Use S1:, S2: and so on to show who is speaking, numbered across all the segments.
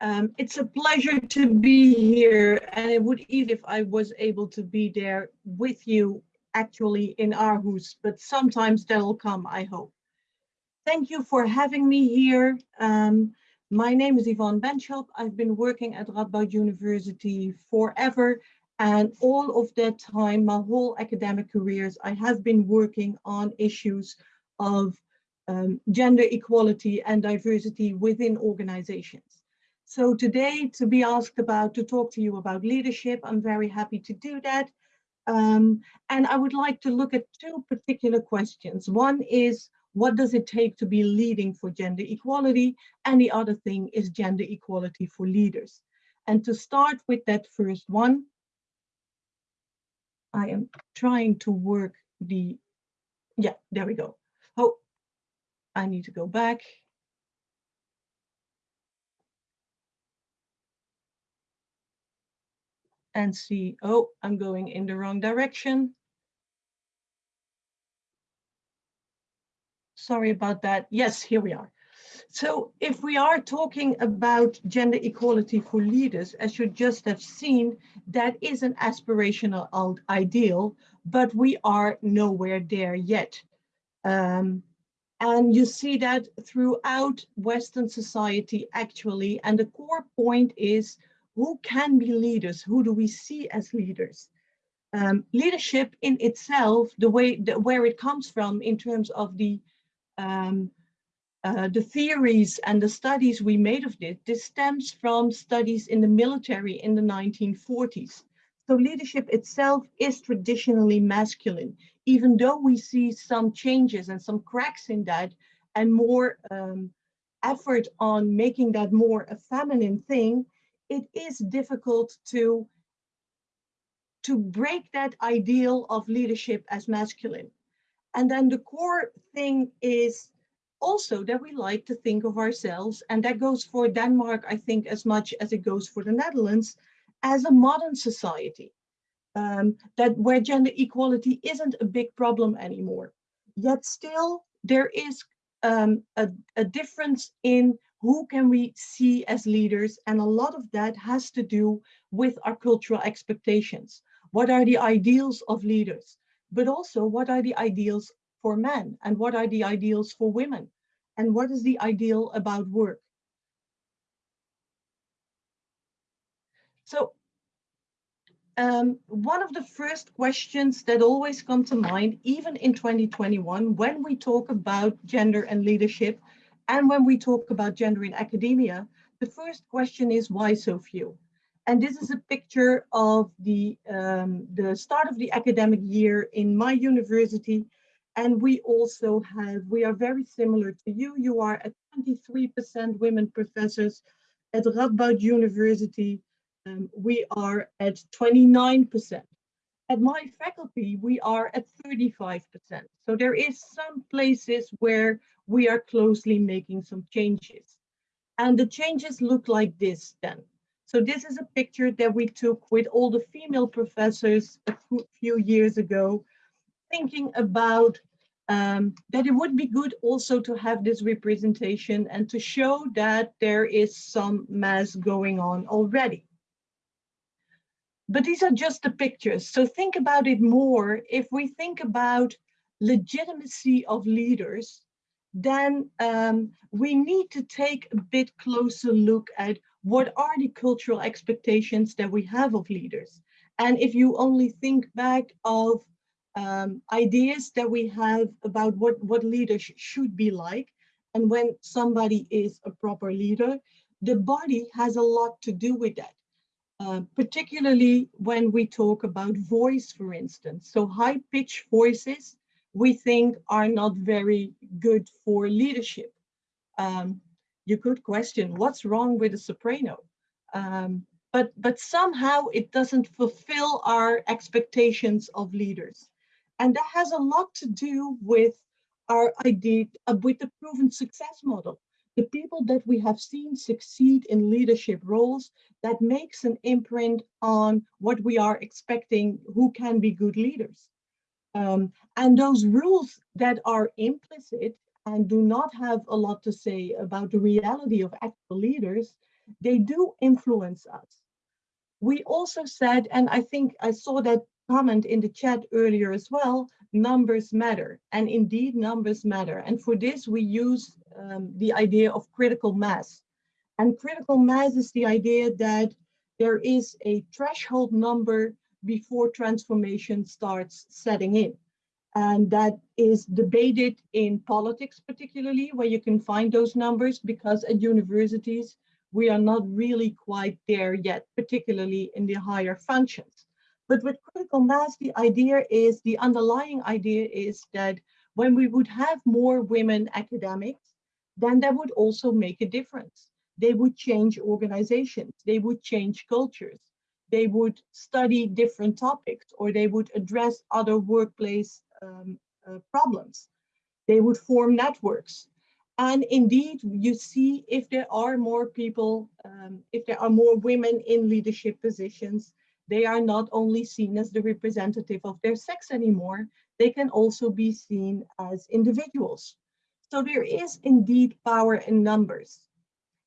S1: Um, it's a pleasure to be here and it would even if I was able to be there with you actually in Aarhus, but sometimes that'll come, I hope. Thank you for having me here. Um, my name is Yvonne Benschop. I've been working at Radboud University forever and all of that time, my whole academic careers, I have been working on issues of um, gender equality and diversity within organizations. So today to be asked about, to talk to you about leadership, I'm very happy to do that. Um, and I would like to look at two particular questions. One is, what does it take to be leading for gender equality? And the other thing is gender equality for leaders. And to start with that first one, I am trying to work the, yeah, there we go. Oh, I need to go back. And see, oh, I'm going in the wrong direction. Sorry about that. Yes, here we are. So if we are talking about gender equality for leaders, as you just have seen, that is an aspirational ideal, but we are nowhere there yet. Um, and you see that throughout Western society actually, and the core point is who can be leaders? Who do we see as leaders? Um, leadership in itself, the way where it comes from in terms of the um, uh, the theories and the studies we made of this, this stems from studies in the military in the 1940s. So leadership itself is traditionally masculine, even though we see some changes and some cracks in that and more um, effort on making that more a feminine thing, it is difficult to, to break that ideal of leadership as masculine. And then the core thing is also that we like to think of ourselves, and that goes for Denmark, I think, as much as it goes for the Netherlands, as a modern society, um, that where gender equality isn't a big problem anymore. Yet still, there is um, a, a difference in who can we see as leaders, and a lot of that has to do with our cultural expectations. What are the ideals of leaders? But also, what are the ideals for men and what are the ideals for women and what is the ideal about work. So um, one of the first questions that always come to mind, even in 2021, when we talk about gender and leadership, and when we talk about gender in academia, the first question is why so few? And this is a picture of the, um, the start of the academic year in my university and we also have, we are very similar to you. You are at 23% women professors at Radboud University. Um, we are at 29%. At my faculty, we are at 35%. So there is some places where we are closely making some changes. And the changes look like this then. So this is a picture that we took with all the female professors a few years ago thinking about um, that it would be good also to have this representation and to show that there is some mass going on already. But these are just the pictures. So think about it more. If we think about legitimacy of leaders, then um, we need to take a bit closer look at what are the cultural expectations that we have of leaders. And if you only think back of um, ideas that we have about what, what leaders should be like. And when somebody is a proper leader, the body has a lot to do with that. Uh, particularly when we talk about voice, for instance. So high pitched voices we think are not very good for leadership. Um, you could question what's wrong with a soprano. Um, but, but somehow it doesn't fulfill our expectations of leaders. And that has a lot to do with our idea, uh, with the proven success model. The people that we have seen succeed in leadership roles, that makes an imprint on what we are expecting, who can be good leaders. Um, and those rules that are implicit and do not have a lot to say about the reality of actual leaders, they do influence us. We also said, and I think I saw that comment in the chat earlier as well, numbers matter. And indeed, numbers matter. And for this, we use um, the idea of critical mass. And critical mass is the idea that there is a threshold number before transformation starts setting in. And that is debated in politics, particularly, where you can find those numbers, because at universities, we are not really quite there yet, particularly in the higher functions. But with critical mass, the idea is, the underlying idea is that when we would have more women academics, then that would also make a difference. They would change organizations, they would change cultures, they would study different topics, or they would address other workplace um, uh, problems. They would form networks. And indeed, you see if there are more people, um, if there are more women in leadership positions, they are not only seen as the representative of their sex anymore, they can also be seen as individuals. So there is indeed power in numbers.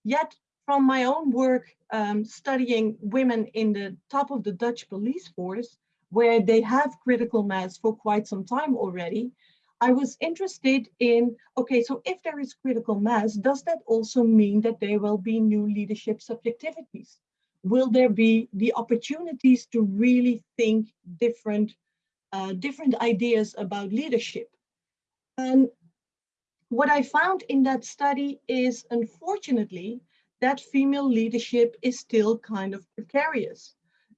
S1: Yet from my own work um, studying women in the top of the Dutch police force, where they have critical mass for quite some time already, I was interested in, okay, so if there is critical mass, does that also mean that there will be new leadership subjectivities? Will there be the opportunities to really think different, uh, different ideas about leadership? And what I found in that study is, unfortunately, that female leadership is still kind of precarious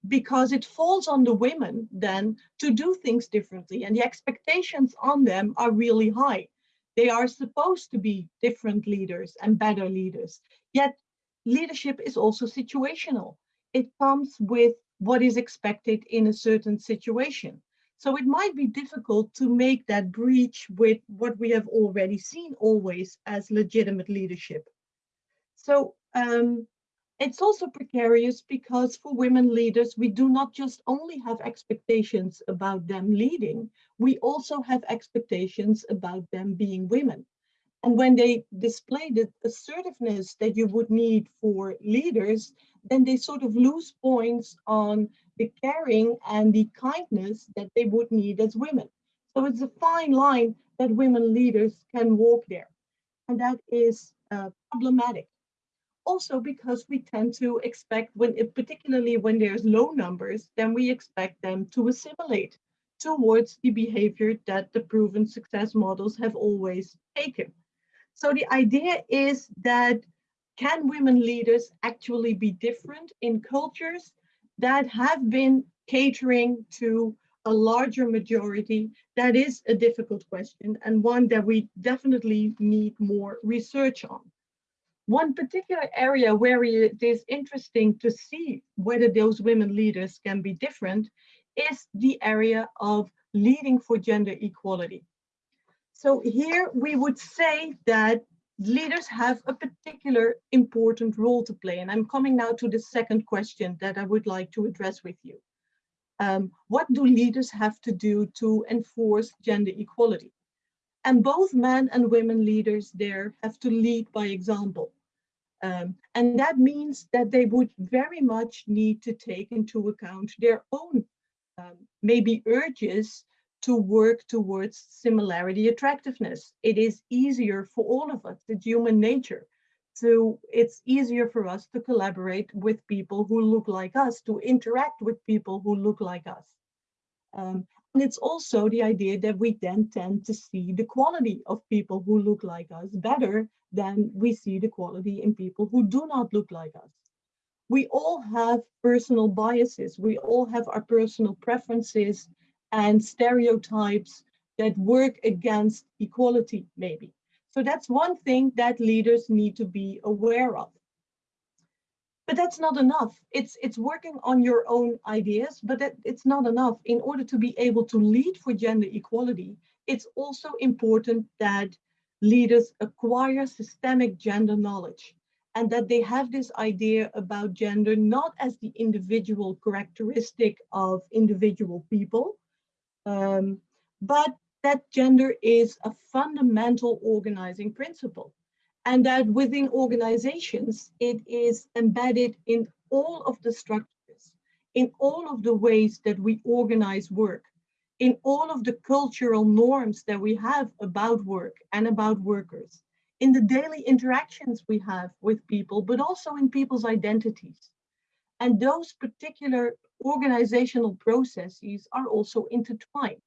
S1: because it falls on the women then to do things differently and the expectations on them are really high. They are supposed to be different leaders and better leaders. Yet leadership is also situational. It comes with what is expected in a certain situation. So it might be difficult to make that breach with what we have already seen always as legitimate leadership. So um, it's also precarious because for women leaders, we do not just only have expectations about them leading, we also have expectations about them being women. And when they display the assertiveness that you would need for leaders, then they sort of lose points on the caring and the kindness that they would need as women. So it's a fine line that women leaders can walk there. And that is uh, problematic also because we tend to expect when, particularly when there's low numbers, then we expect them to assimilate towards the behavior that the proven success models have always taken. So the idea is that can women leaders actually be different in cultures that have been catering to a larger majority? That is a difficult question and one that we definitely need more research on. One particular area where it is interesting to see whether those women leaders can be different is the area of leading for gender equality. So here we would say that leaders have a particular important role to play. And I'm coming now to the second question that I would like to address with you. Um, what do leaders have to do to enforce gender equality? And both men and women leaders there have to lead by example. Um, and that means that they would very much need to take into account their own um, maybe urges to work towards similarity attractiveness. It is easier for all of us, it's human nature. So it's easier for us to collaborate with people who look like us, to interact with people who look like us. Um, and it's also the idea that we then tend to see the quality of people who look like us better than we see the quality in people who do not look like us. We all have personal biases. We all have our personal preferences and stereotypes that work against equality, maybe. So that's one thing that leaders need to be aware of. But that's not enough. It's, it's working on your own ideas, but that, it's not enough. In order to be able to lead for gender equality, it's also important that leaders acquire systemic gender knowledge and that they have this idea about gender not as the individual characteristic of individual people, um, but that gender is a fundamental organizing principle and that within organizations, it is embedded in all of the structures, in all of the ways that we organize work, in all of the cultural norms that we have about work and about workers, in the daily interactions we have with people, but also in people's identities. And those particular organizational processes are also intertwined.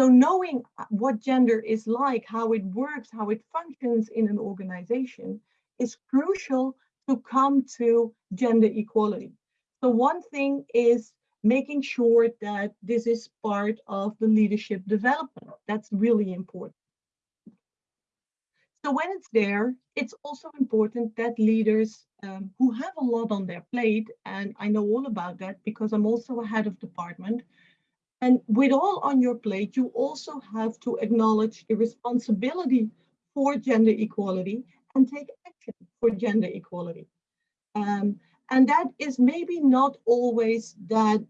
S1: So knowing what gender is like, how it works, how it functions in an organization is crucial to come to gender equality. So one thing is making sure that this is part of the leadership development. That's really important. So when it's there, it's also important that leaders um, who have a lot on their plate, and I know all about that because I'm also a head of department, and with all on your plate, you also have to acknowledge the responsibility for gender equality and take action for gender equality. Um, and that is maybe not always that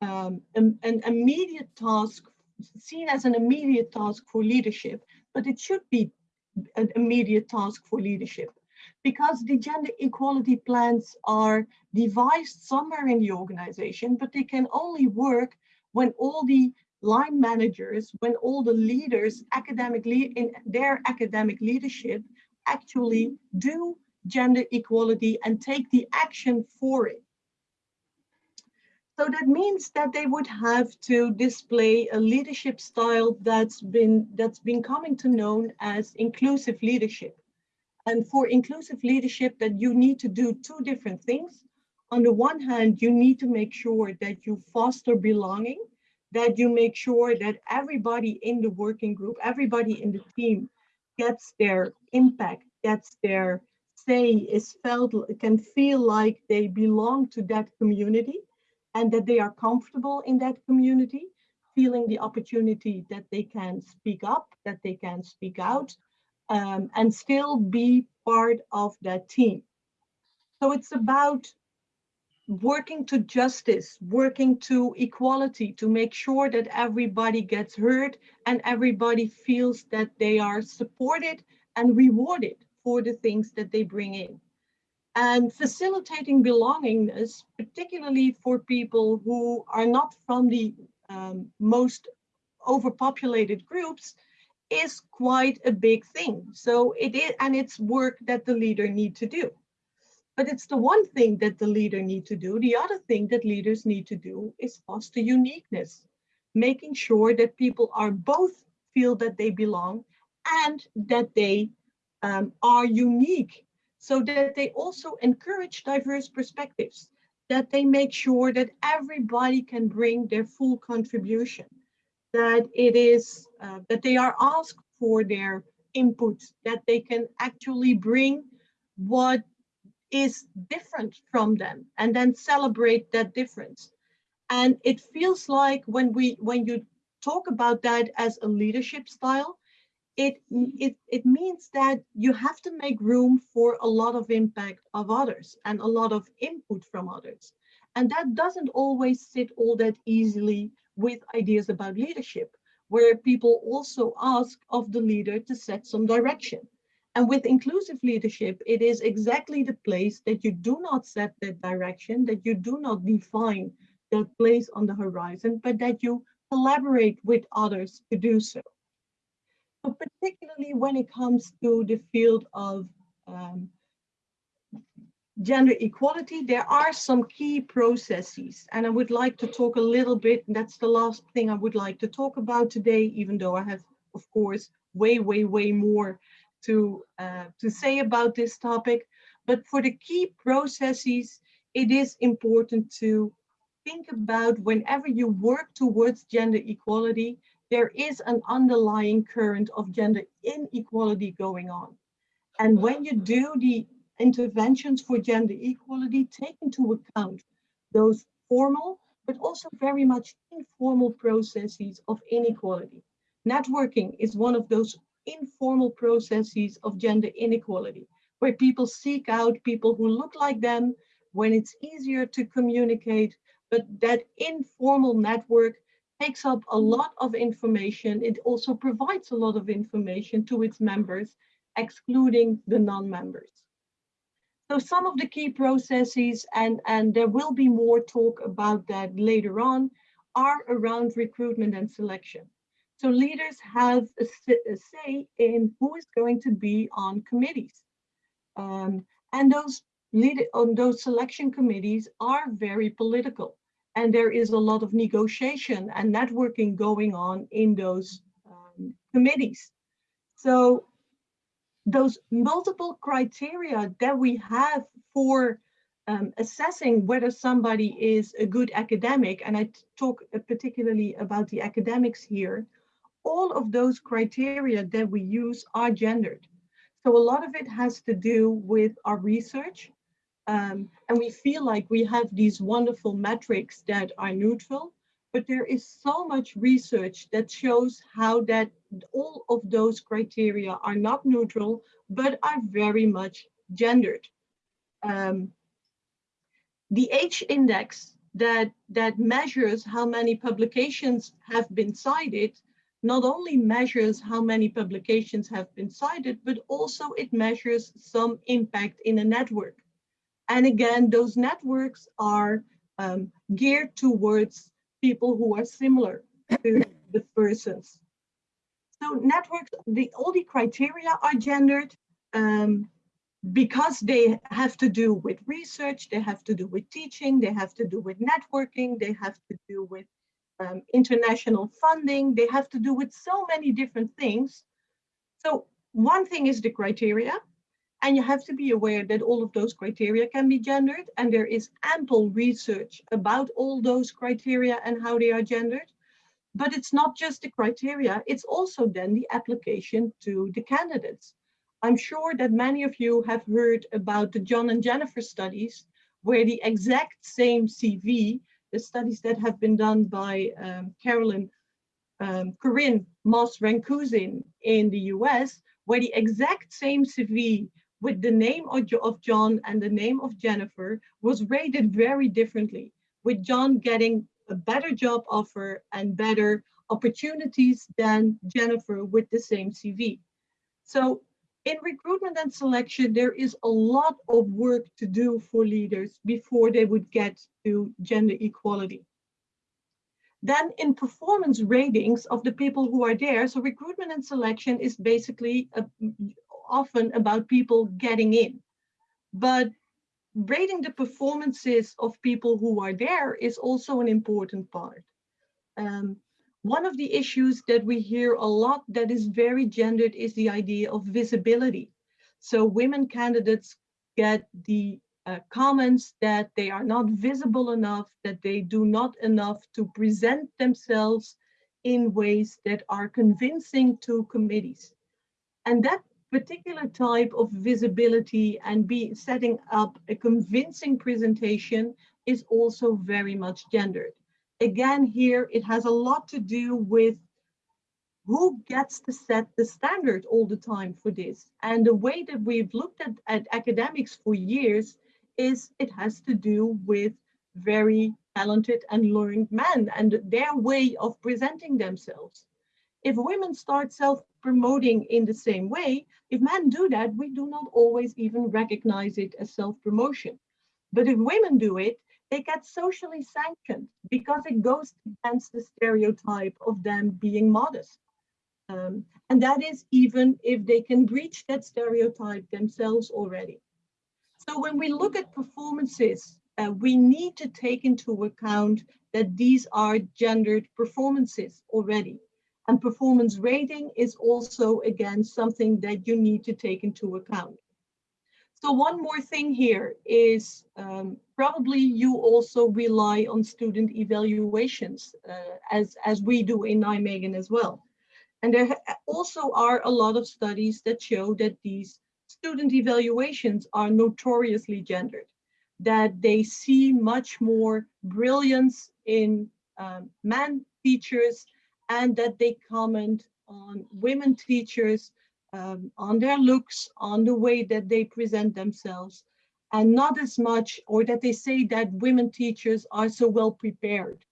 S1: um, an, an immediate task, seen as an immediate task for leadership, but it should be an immediate task for leadership because the gender equality plans are devised somewhere in the organization, but they can only work when all the line managers, when all the leaders academically in their academic leadership actually do gender equality and take the action for it. So that means that they would have to display a leadership style that's been that's been coming to known as inclusive leadership. And for inclusive leadership that you need to do two different things. On the one hand, you need to make sure that you foster belonging, that you make sure that everybody in the working group, everybody in the team gets their impact, gets their say, is felt, can feel like they belong to that community and that they are comfortable in that community, feeling the opportunity that they can speak up, that they can speak out, um, and still be part of that team. So it's about working to justice, working to equality, to make sure that everybody gets heard and everybody feels that they are supported and rewarded for the things that they bring in and facilitating belongingness, particularly for people who are not from the um, most overpopulated groups, is quite a big thing. So it is, and it's work that the leader need to do. But it's the one thing that the leader need to do. The other thing that leaders need to do is foster uniqueness, making sure that people are both feel that they belong and that they um, are unique so that they also encourage diverse perspectives, that they make sure that everybody can bring their full contribution, that it is, uh, that they are asked for their input, that they can actually bring what is different from them and then celebrate that difference. And it feels like when we when you talk about that as a leadership style, it, it, it means that you have to make room for a lot of impact of others and a lot of input from others. And that doesn't always sit all that easily with ideas about leadership, where people also ask of the leader to set some direction. And with inclusive leadership, it is exactly the place that you do not set that direction, that you do not define that place on the horizon, but that you collaborate with others to do so particularly when it comes to the field of um, gender equality, there are some key processes. And I would like to talk a little bit, that's the last thing I would like to talk about today, even though I have, of course, way, way, way more to, uh, to say about this topic. But for the key processes, it is important to think about whenever you work towards gender equality, there is an underlying current of gender inequality going on. And when you do the interventions for gender equality, take into account those formal, but also very much informal processes of inequality. Networking is one of those informal processes of gender inequality, where people seek out people who look like them, when it's easier to communicate, but that informal network takes up a lot of information. It also provides a lot of information to its members excluding the non-members. So some of the key processes, and, and there will be more talk about that later on, are around recruitment and selection. So leaders have a, a say in who is going to be on committees. Um, and those lead on those selection committees are very political. And there is a lot of negotiation and networking going on in those um, committees. So those multiple criteria that we have for um, assessing whether somebody is a good academic, and I talk particularly about the academics here, all of those criteria that we use are gendered. So a lot of it has to do with our research. Um, and we feel like we have these wonderful metrics that are neutral, but there is so much research that shows how that all of those criteria are not neutral, but are very much gendered. Um, the H index that, that measures how many publications have been cited not only measures how many publications have been cited, but also it measures some impact in a network. And again, those networks are um, geared towards people who are similar to the persons. So networks, the, all the criteria are gendered um, because they have to do with research, they have to do with teaching, they have to do with networking, they have to do with um, international funding. They have to do with so many different things. So one thing is the criteria, and you have to be aware that all of those criteria can be gendered, and there is ample research about all those criteria and how they are gendered. But it's not just the criteria, it's also then the application to the candidates. I'm sure that many of you have heard about the John and Jennifer studies, where the exact same CV studies that have been done by um, Carolyn um, Corinne Moss Racusin in the US, where the exact same CV with the name of, of John and the name of Jennifer was rated very differently, with John getting a better job offer and better opportunities than Jennifer with the same CV. So in recruitment and selection, there is a lot of work to do for leaders before they would get to gender equality. Then in performance ratings of the people who are there, so recruitment and selection is basically a, often about people getting in. But rating the performances of people who are there is also an important part. Um, one of the issues that we hear a lot that is very gendered is the idea of visibility. So women candidates get the uh, comments that they are not visible enough, that they do not enough to present themselves in ways that are convincing to committees. And that particular type of visibility and be setting up a convincing presentation is also very much gendered again, here it has a lot to do with who gets to set the standard all the time for this. And the way that we've looked at, at academics for years is it has to do with very talented and learned men and their way of presenting themselves. If women start self-promoting in the same way, if men do that, we do not always even recognize it as self-promotion. But if women do it, they get socially sanctioned because it goes against the stereotype of them being modest. Um, and that is even if they can breach that stereotype themselves already. So when we look at performances, uh, we need to take into account that these are gendered performances already. And performance rating is also, again, something that you need to take into account. So one more thing here is um, probably you also rely on student evaluations uh, as, as we do in Nijmegen as well. And there also are a lot of studies that show that these student evaluations are notoriously gendered, that they see much more brilliance in um, man teachers and that they comment on women teachers um, on their looks, on the way that they present themselves, and not as much, or that they say that women teachers are so well prepared.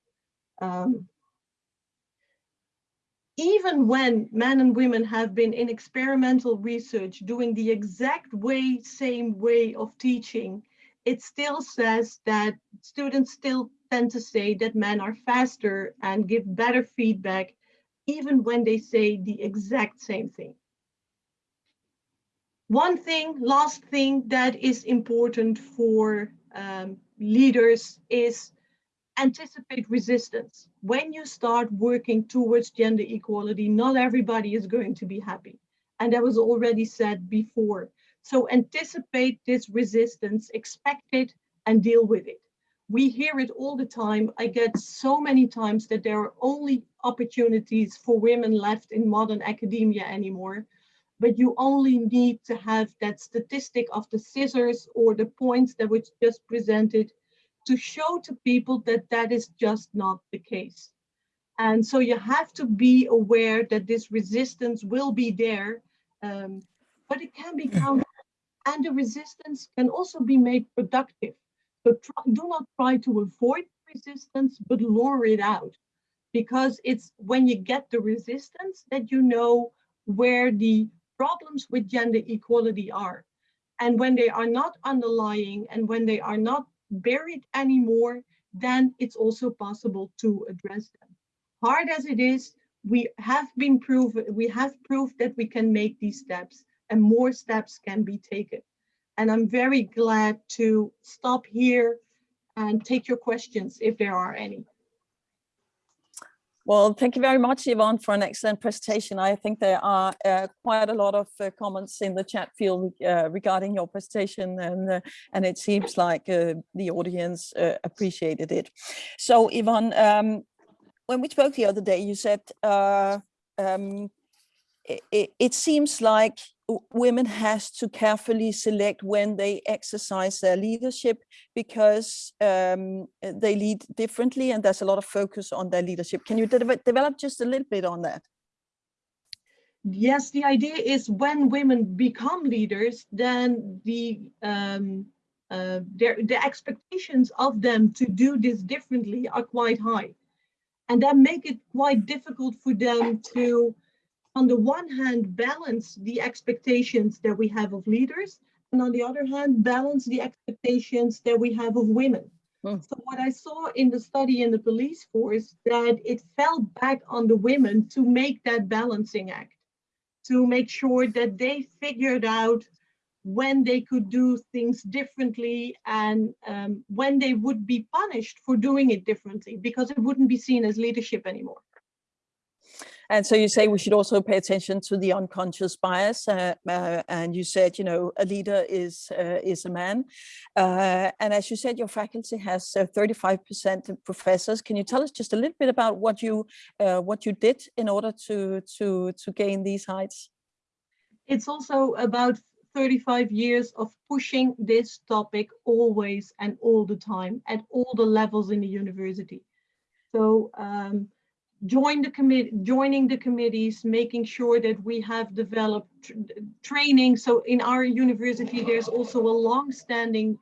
S1: Um, even when men and women have been in experimental research doing the exact way, same way of teaching, it still says that students still tend to say that men are faster and give better feedback, even when they say the exact same thing. One thing, last thing that is important for um, leaders is anticipate resistance. When you start working towards gender equality, not everybody is going to be happy. And that was already said before. So anticipate this resistance, expect it and deal with it. We hear it all the time. I get so many times that there are only opportunities for women left in modern academia anymore. But you only need to have that statistic of the scissors or the points that was just presented to show to people that that is just not the case. And so you have to be aware that this resistance will be there, um, but it can be counted. And the resistance can also be made productive. So try, do not try to avoid resistance, but lure it out. Because it's when you get the resistance that you know where the problems with gender equality are. And when they are not underlying and when they are not buried anymore, then it's also possible to address them. Hard as it is, we have been proven, we have proved that we can make these steps and more steps can be taken. And I'm very glad to stop here and take your questions if there are any.
S2: Well, thank you very much, Yvonne, for an excellent presentation. I think there are uh, quite a lot of uh, comments in the chat field uh, regarding your presentation, and uh, and it seems like uh, the audience uh, appreciated it. So, Yvonne, um, when we spoke the other day, you said um, it, it seems like women has to carefully select when they exercise their leadership because um, they lead differently and there's a lot of focus on their leadership. Can you de develop just a little bit on that?
S1: Yes, the idea is when women become leaders, then the um, uh, their, the expectations of them to do this differently are quite high. And that make it quite difficult for them to on the one hand, balance the expectations that we have of leaders, and on the other hand, balance the expectations that we have of women. Mm. So what I saw in the study in the police force, that it fell back on the women to make that balancing act, to make sure that they figured out when they could do things differently and um, when they would be punished for doing it differently because it wouldn't be seen as leadership anymore.
S2: And so you say we should also pay attention to the unconscious bias. Uh, uh, and you said, you know, a leader is uh, is a man. Uh, and as you said, your faculty has 35% uh, professors. Can you tell us just a little bit about what you uh, what you did in order to to to gain these heights?
S1: It's also about 35 years of pushing this topic always and all the time at all the levels in the university. So um, join the committee, joining the committees, making sure that we have developed tr training. So in our university, there's also a long-standing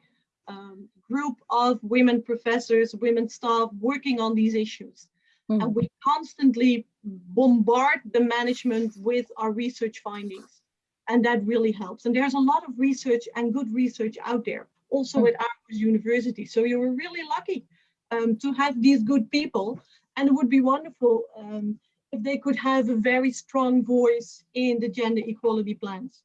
S1: um, group of women professors, women staff working on these issues. Mm. And we constantly bombard the management with our research findings. And that really helps. And there's a lot of research and good research out there, also mm. at our university. So you were really lucky um, to have these good people and it would be wonderful um, if they could have a very strong voice in the gender equality plans.